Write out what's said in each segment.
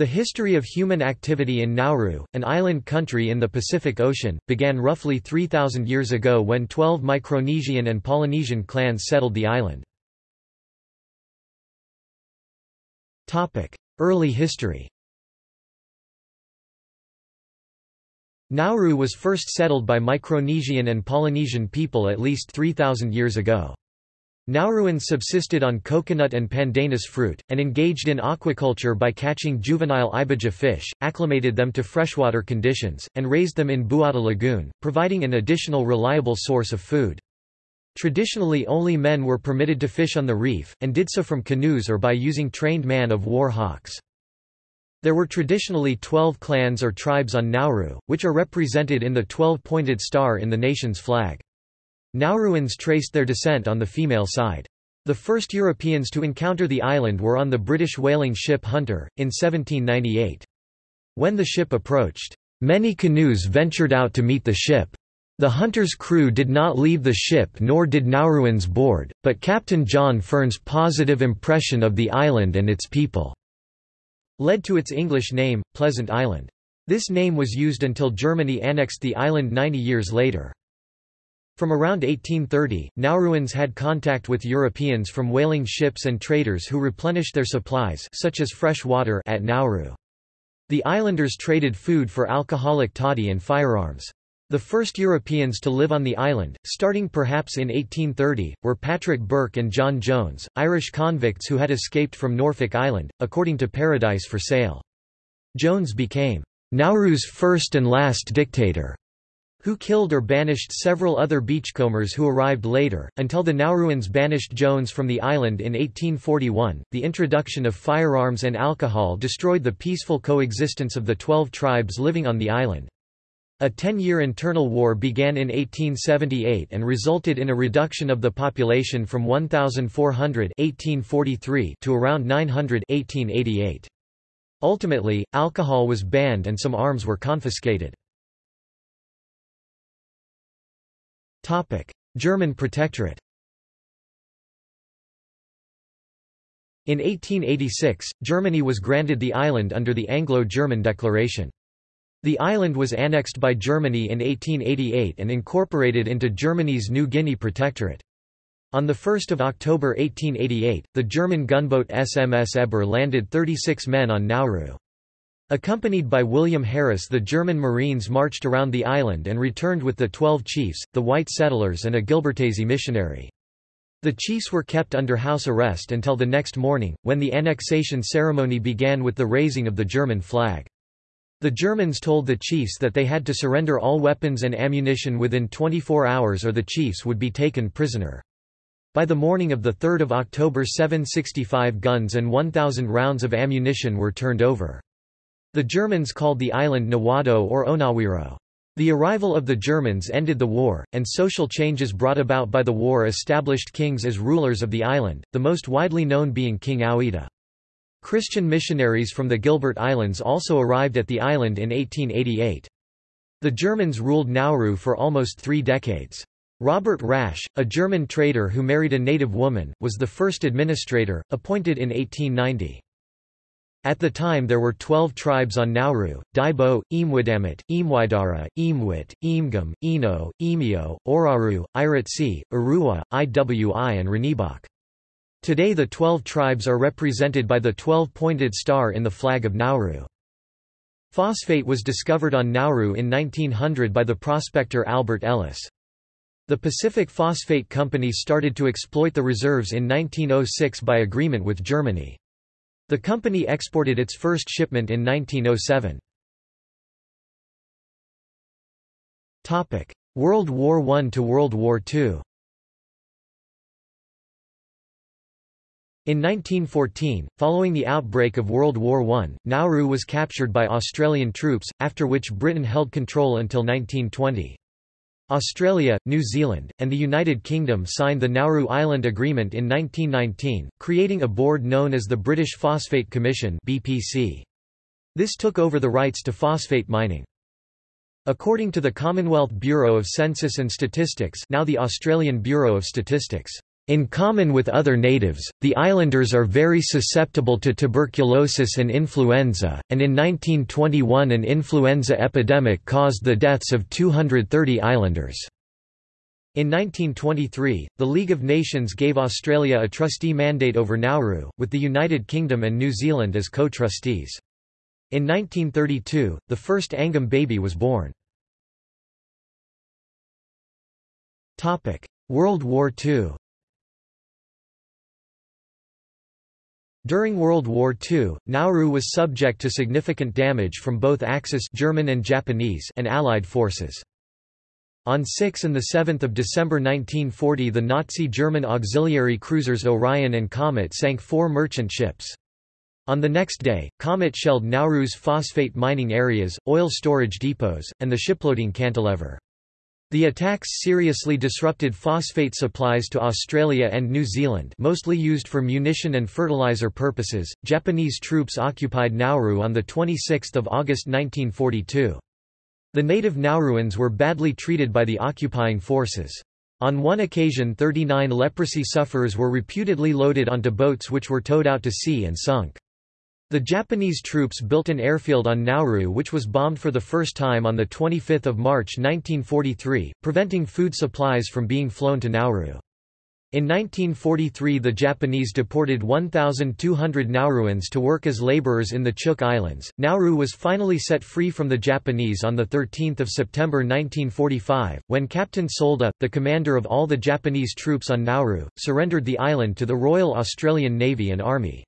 The history of human activity in Nauru, an island country in the Pacific Ocean, began roughly 3,000 years ago when 12 Micronesian and Polynesian clans settled the island. Early history Nauru was first settled by Micronesian and Polynesian people at least 3,000 years ago. Nauruans subsisted on coconut and pandanus fruit, and engaged in aquaculture by catching juvenile ibija fish, acclimated them to freshwater conditions, and raised them in Buada Lagoon, providing an additional reliable source of food. Traditionally only men were permitted to fish on the reef, and did so from canoes or by using trained man-of-war hawks. There were traditionally twelve clans or tribes on Nauru, which are represented in the twelve-pointed star in the nation's flag. Nauruans traced their descent on the female side. The first Europeans to encounter the island were on the British whaling ship Hunter, in 1798. When the ship approached, "...many canoes ventured out to meet the ship. The Hunter's crew did not leave the ship nor did Nauruans board, but Captain John Fearn's positive impression of the island and its people." led to its English name, Pleasant Island. This name was used until Germany annexed the island 90 years later. From around 1830, Nauruans had contact with Europeans from whaling ships and traders who replenished their supplies such as fresh water at Nauru. The islanders traded food for alcoholic toddy and firearms. The first Europeans to live on the island, starting perhaps in 1830, were Patrick Burke and John Jones, Irish convicts who had escaped from Norfolk Island, according to Paradise for Sale. Jones became Nauru's first and last dictator who killed or banished several other beachcombers who arrived later, until the Nauruans banished Jones from the island in 1841. The introduction of firearms and alcohol destroyed the peaceful coexistence of the twelve tribes living on the island. A ten-year internal war began in 1878 and resulted in a reduction of the population from 1,400 1843 to around 900 1888. Ultimately, alcohol was banned and some arms were confiscated. German protectorate In 1886, Germany was granted the island under the Anglo-German Declaration. The island was annexed by Germany in 1888 and incorporated into Germany's New Guinea Protectorate. On 1 October 1888, the German gunboat SMS Eber landed 36 men on Nauru. Accompanied by William Harris the German Marines marched around the island and returned with the twelve chiefs, the white settlers and a Gilbertese missionary. The chiefs were kept under house arrest until the next morning, when the annexation ceremony began with the raising of the German flag. The Germans told the chiefs that they had to surrender all weapons and ammunition within 24 hours or the chiefs would be taken prisoner. By the morning of 3 October 765 guns and 1,000 rounds of ammunition were turned over. The Germans called the island Nawado or Onawiro. The arrival of the Germans ended the war, and social changes brought about by the war established kings as rulers of the island, the most widely known being King Auweyida. Christian missionaries from the Gilbert Islands also arrived at the island in 1888. The Germans ruled Nauru for almost three decades. Robert Rasch, a German trader who married a native woman, was the first administrator, appointed in 1890. At the time there were twelve tribes on Nauru, Daibo, Imwidamit, Imwaidara, Imwit, Imgum, Eno, Emio, Oraru, Iritsi, Urua, Iwi and Ranibak. Today the twelve tribes are represented by the twelve-pointed star in the flag of Nauru. Phosphate was discovered on Nauru in 1900 by the prospector Albert Ellis. The Pacific Phosphate Company started to exploit the reserves in 1906 by agreement with Germany. The company exported its first shipment in 1907. World War I to World War II In 1914, following the outbreak of World War I, Nauru was captured by Australian troops, after which Britain held control until 1920. Australia, New Zealand, and the United Kingdom signed the Nauru Island Agreement in 1919, creating a board known as the British Phosphate Commission BPC. This took over the rights to phosphate mining. According to the Commonwealth Bureau of Census and Statistics now the Australian Bureau of Statistics, In common with other natives, the islanders are very susceptible to tuberculosis and influenza, and in 1921 an influenza epidemic caused the deaths of 230 islanders. In 1923, the League of Nations gave Australia a trustee mandate over Nauru, with the United Kingdom and New Zealand as co-trustees. In 1932, the first Angam baby was born. World War II During World War II, Nauru was subject to significant damage from both Axis German and, Japanese and Allied forces. On 6 and 7 December 1940 the Nazi German auxiliary cruisers Orion and Comet sank four merchant ships. On the next day, Comet shelled Nauru's phosphate mining areas, oil storage depots, and the shiploading cantilever. The attacks seriously disrupted phosphate supplies to Australia and New Zealand mostly used for munition and fertilizer purposes. Japanese troops occupied Nauru on 26 August 1942. The native Nauruans were badly treated by the occupying forces. On one occasion 39 leprosy sufferers were reputedly loaded onto boats which were towed out to sea and sunk. The Japanese troops built an airfield on Nauru which was bombed for the first time on 25 March 1943, preventing food supplies from being flown to Nauru. In 1943 the Japanese deported 1,200 Nauruans to work as laborers in the Chuuk Islands. Nauru was finally set free from the Japanese on 13 September 1945, when Captain Soeda, the commander of all the Japanese troops on Nauru, surrendered the island to the Royal Australian Navy and Army.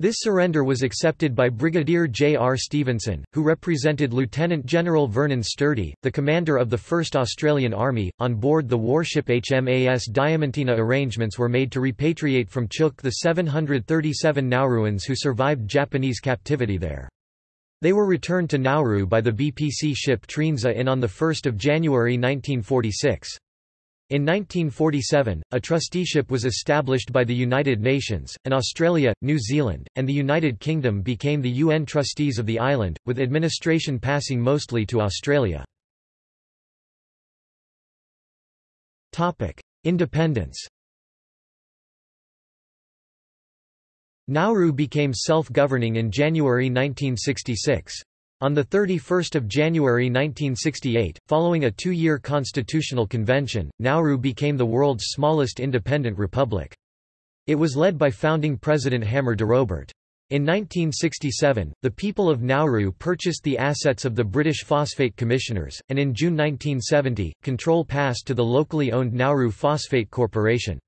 This surrender was accepted by Brigadier J. R. Stevenson, who represented Lieutenant General Vernon Sturdy, the commander of the 1st Australian Army. On board the warship HMAS Diamantina arrangements were made to repatriate from Chuuk the 737 Nauruans who survived Japanese captivity there. They were returned to Nauru by the BPC ship Trienza in on 1 January 1946. In 1947, a trusteeship was established by the United Nations, and Australia, New Zealand, and the United Kingdom became the UN trustees of the island, with administration passing mostly to Australia. Independence Nauru became self-governing in January 1966. On 31 January 1968, following a two-year constitutional convention, Nauru became the world's smallest independent republic. It was led by founding President Hammer DeRoburt. In 1967, the people of Nauru purchased the assets of the British Phosphate Commissioners, and in June 1970, control passed to the locally owned Nauru Phosphate Corporation.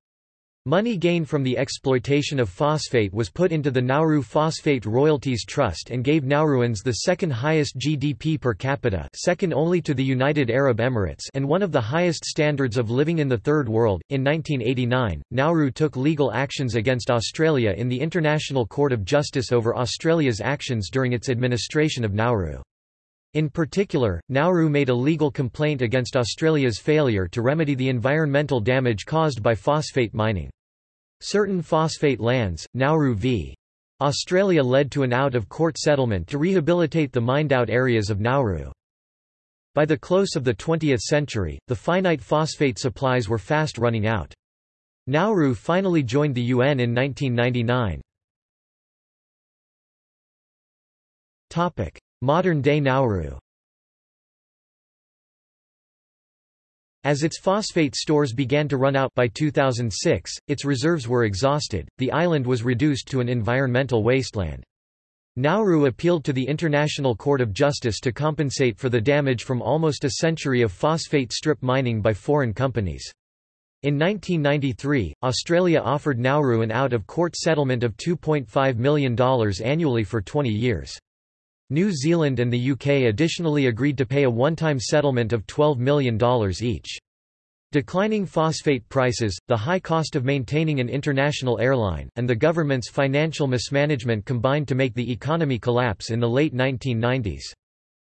Money gained from the exploitation of phosphate was put into the Nauru Phosphate Royalties Trust and gave Nauruans the second highest GDP per capita second only to the United Arab Emirates and one of the highest standards of living in the Third World. In 1989, Nauru took legal actions against Australia in the International Court of Justice over Australia's actions during its administration of Nauru. In particular, Nauru made a legal complaint against Australia's failure to remedy the environmental damage caused by phosphate mining. Certain phosphate lands, Nauru v. Australia led to an out-of-court settlement to rehabilitate the mined-out areas of Nauru. By the close of the 20th century, the finite phosphate supplies were fast running out. Nauru finally joined the UN in 1999. Modern-day Nauru As its phosphate stores began to run out by 2006, its reserves were exhausted, the island was reduced to an environmental wasteland. Nauru appealed to the International Court of Justice to compensate for the damage from almost a century of phosphate strip mining by foreign companies. In 1993, Australia offered Nauru an out-of-court settlement of $2.5 million annually for 20 years. New Zealand and the UK additionally agreed to pay a one-time settlement of $12 million each. Declining phosphate prices, the high cost of maintaining an international airline, and the government's financial mismanagement combined to make the economy collapse in the late 1990s.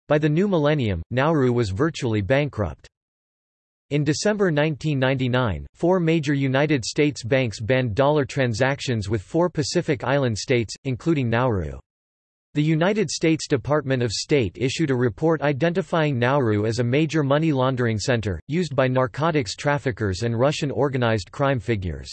By the new millennium, Nauru was virtually bankrupt. In December 1999, four major United States banks banned dollar transactions with four Pacific Island states, including Nauru. The United States Department of State issued a report identifying Nauru as a major money laundering center, used by narcotics traffickers and Russian organized crime figures.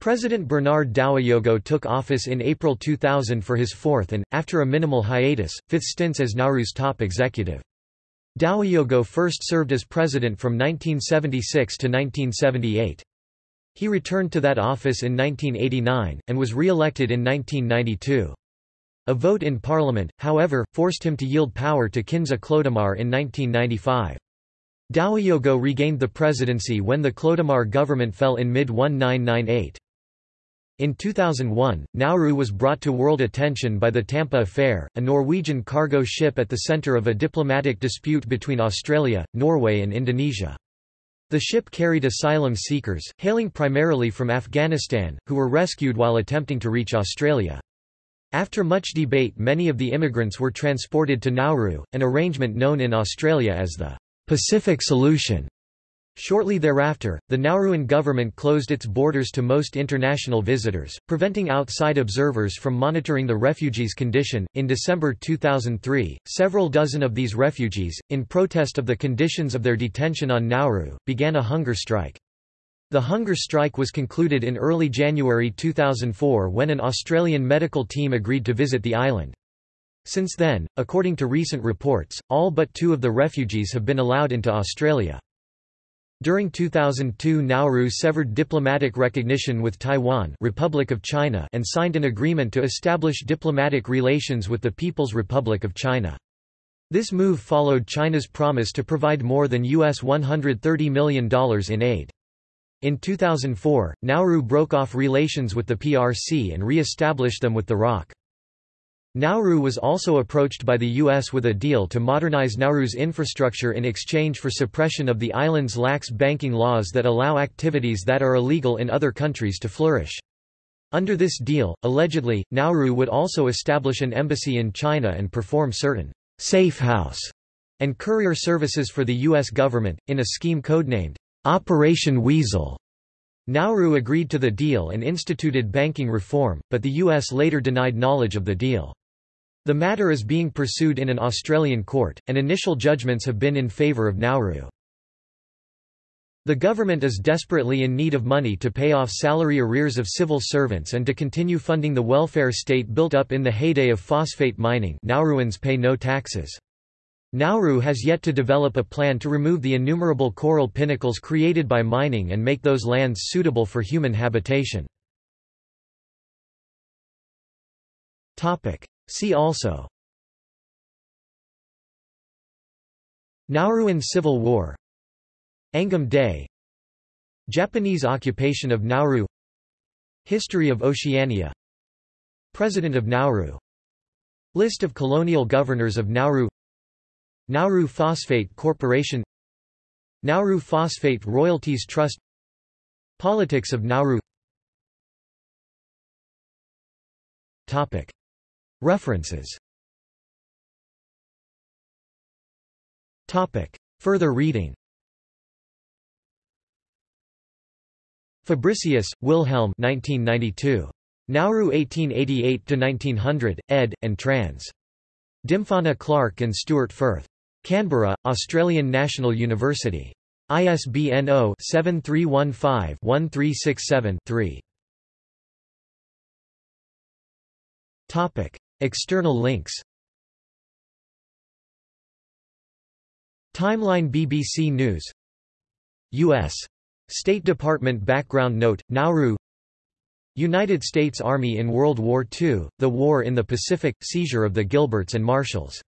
President Bernard Dowiyogo took office in April 2000 for his fourth and, after a minimal hiatus, fifth stints as Nauru's top executive. Dowiyogo first served as president from 1976 to 1978. He returned to that office in 1989, and was re-elected in 1992. A vote in parliament, however, forced him to yield power to Kinza Clodumar in 1995. Dowiyogo regained the presidency when the Clodumar government fell in mid-1998. In 2001, Nauru was brought to world attention by the Tampa Affair, a Norwegian cargo ship at the center of a diplomatic dispute between Australia, Norway and Indonesia. The ship carried asylum seekers, hailing primarily from Afghanistan, who were rescued while attempting to reach Australia. After much debate many of the immigrants were transported to Nauru, an arrangement known in Australia as the Pacific Solution. Shortly thereafter, the Nauruan government closed its borders to most international visitors, preventing outside observers from monitoring the refugees' condition. In December 2003, several dozen of these refugees, in protest of the conditions of their detention on Nauru, began a hunger strike. The hunger strike was concluded in early January 2004 when an Australian medical team agreed to visit the island. Since then, according to recent reports, all but two of the refugees have been allowed into Australia. During 2002 Nauru severed diplomatic recognition with Taiwan Republic of China and signed an agreement to establish diplomatic relations with the People's Republic of China. This move followed China's promise to provide more than US $130 million in aid. In 2004, Nauru broke off relations with the PRC and re-established them with the ROC. Nauru was also approached by the U.S. with a deal to modernize Nauru's infrastructure in exchange for suppression of the island's lax banking laws that allow activities that are illegal in other countries to flourish. Under this deal, allegedly, Nauru would also establish an embassy in China and perform certain safe house and courier services for the U.S. government, in a scheme codenamed Operation Weasel. Nauru agreed to the deal and instituted banking reform, but the U.S. later denied knowledge of the deal. The matter is being pursued in an Australian court, and initial judgments have been in favour of Nauru. The government is desperately in need of money to pay off salary arrears of civil servants and to continue funding the welfare state built up in the heyday of phosphate mining Nauruans pay no taxes. Nauru has yet to develop a plan to remove the innumerable coral pinnacles created by mining and make those lands suitable for human habitation. See also. Nauruan Civil War. Angam Day. Japanese occupation of Nauru. History of Oceania. President of Nauru. List of colonial governors of Nauru Nauru Phosphate Corporation Nauru Phosphate Royalties Trust Politics of Nauru Topic. References Topic. Further reading Fabricius, Wilhelm 1992. Nauru 1888–1900, ed., and trans. Dymphana Clark and Stewart Firth. Canberra, Australian National University. ISBN 0-7315-1367-3. External links Timeline BBC News U.S. State Department Background Note, Nauru United States Army in World War II, The War in the Pacific, seizure of the Gilberts and Marshalls